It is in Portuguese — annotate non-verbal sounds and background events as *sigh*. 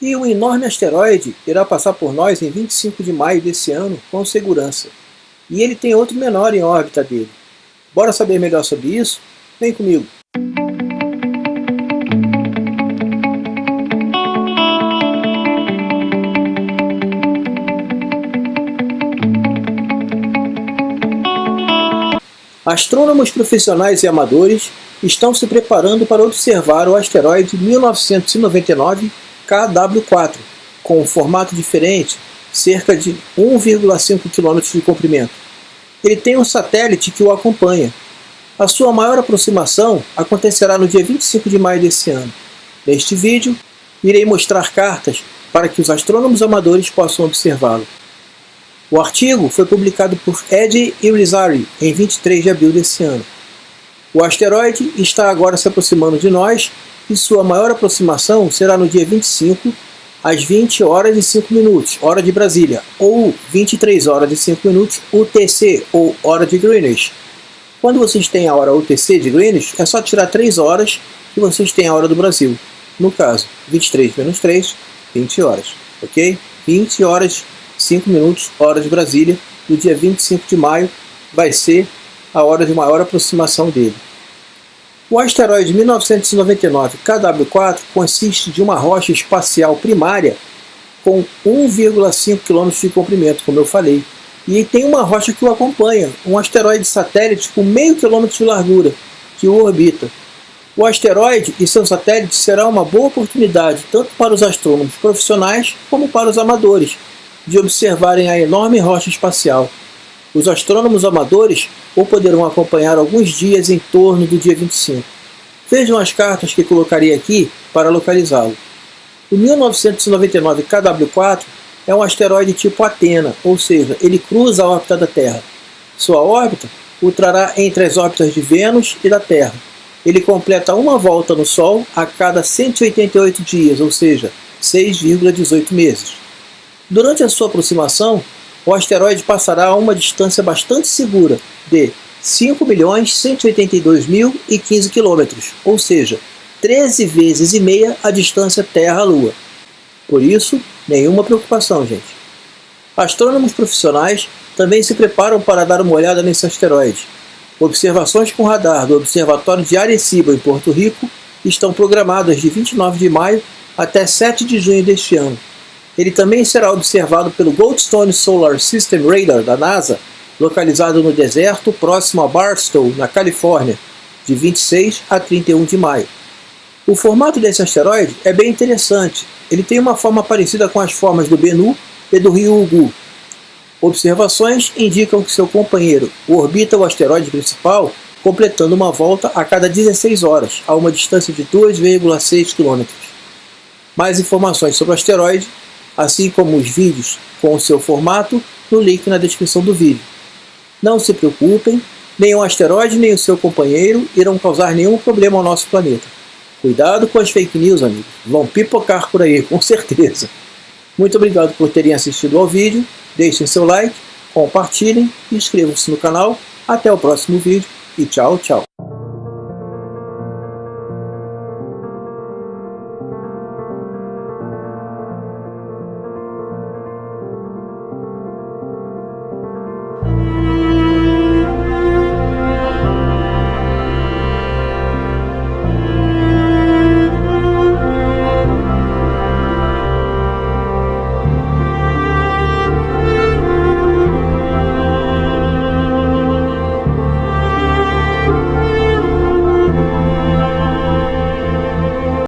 E um enorme asteroide irá passar por nós em 25 de maio desse ano com segurança. E ele tem outro menor em órbita dele. Bora saber melhor sobre isso? Vem comigo! Astrônomos profissionais e amadores estão se preparando para observar o asteroide 1999 KW4, com um formato diferente, cerca de 1,5 km de comprimento. Ele tem um satélite que o acompanha. A sua maior aproximação acontecerá no dia 25 de maio desse ano. Neste vídeo, irei mostrar cartas para que os astrônomos amadores possam observá-lo. O artigo foi publicado por Ed Irizarry em 23 de abril desse ano. O asteroide está agora se aproximando de nós e sua maior aproximação será no dia 25, às 20 horas e 5 minutos, hora de Brasília, ou 23 horas e 5 minutos UTC, ou hora de Greenwich. Quando vocês têm a hora UTC de Greenwich, é só tirar 3 horas e vocês têm a hora do Brasil. No caso, 23 menos 3, 20 horas, ok? 20 horas 5 minutos, hora de Brasília, no dia 25 de maio, vai ser a hora de maior aproximação dele. O asteroide 1999 KW4 consiste de uma rocha espacial primária com 1,5 km de comprimento, como eu falei, e tem uma rocha que o acompanha, um asteroide satélite com meio quilômetro de largura, que o orbita. O asteroide e seu satélite será uma boa oportunidade tanto para os astrônomos profissionais como para os amadores, de observarem a enorme rocha espacial. Os astrônomos amadores o poderão acompanhar alguns dias em torno do dia 25. Vejam as cartas que colocarei aqui para localizá-lo. O 1999 KW4 é um asteroide tipo Atena, ou seja, ele cruza a órbita da Terra. Sua órbita o trará entre as órbitas de Vênus e da Terra. Ele completa uma volta no Sol a cada 188 dias, ou seja, 6,18 meses. Durante a sua aproximação, o asteroide passará a uma distância bastante segura de 5.182.015 km, ou seja, 13 vezes e meia a distância Terra-Lua. Por isso, nenhuma preocupação, gente. Astrônomos profissionais também se preparam para dar uma olhada nesse asteroide. Observações com radar do Observatório de Arecibo, em Porto Rico, estão programadas de 29 de maio até 7 de junho deste ano. Ele também será observado pelo Goldstone Solar System Radar da NASA, localizado no deserto próximo a Barstow, na Califórnia, de 26 a 31 de maio. O formato desse asteroide é bem interessante. Ele tem uma forma parecida com as formas do Bennu e do rio Ugu. Observações indicam que seu companheiro orbita o asteroide principal completando uma volta a cada 16 horas, a uma distância de 2,6 km. Mais informações sobre o asteroide assim como os vídeos com o seu formato, no link na descrição do vídeo. Não se preocupem, nenhum asteroide nem o seu companheiro irão causar nenhum problema ao nosso planeta. Cuidado com as fake news, amigos. Vão pipocar por aí, *laughs* com certeza. Muito obrigado por terem assistido ao vídeo. Deixem seu like, compartilhem e inscrevam-se no canal. Até o próximo vídeo e tchau, tchau.